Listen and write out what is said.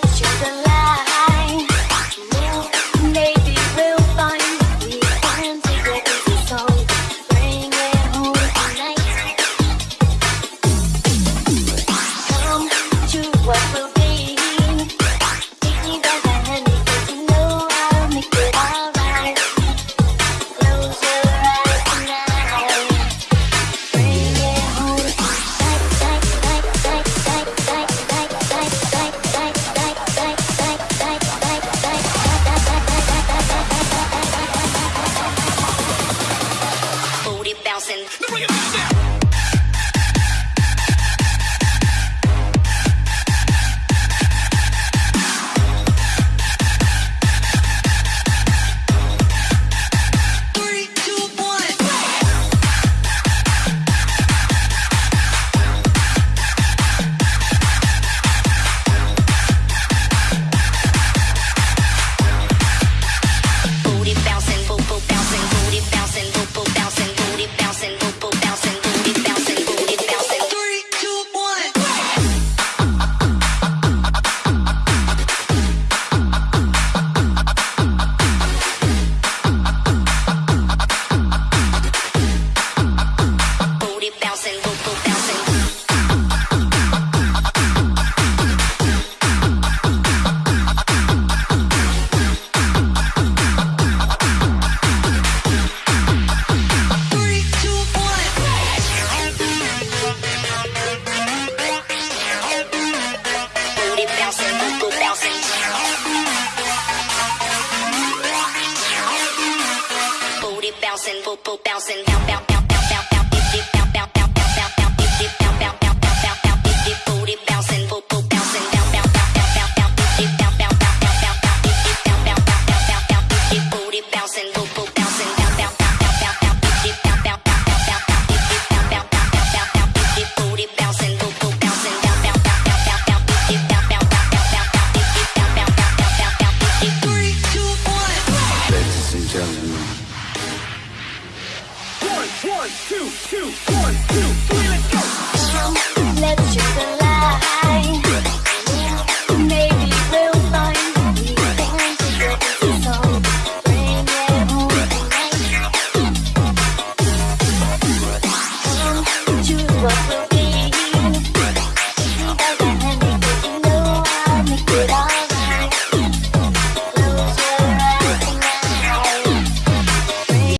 let you go. listen. Bring it back down.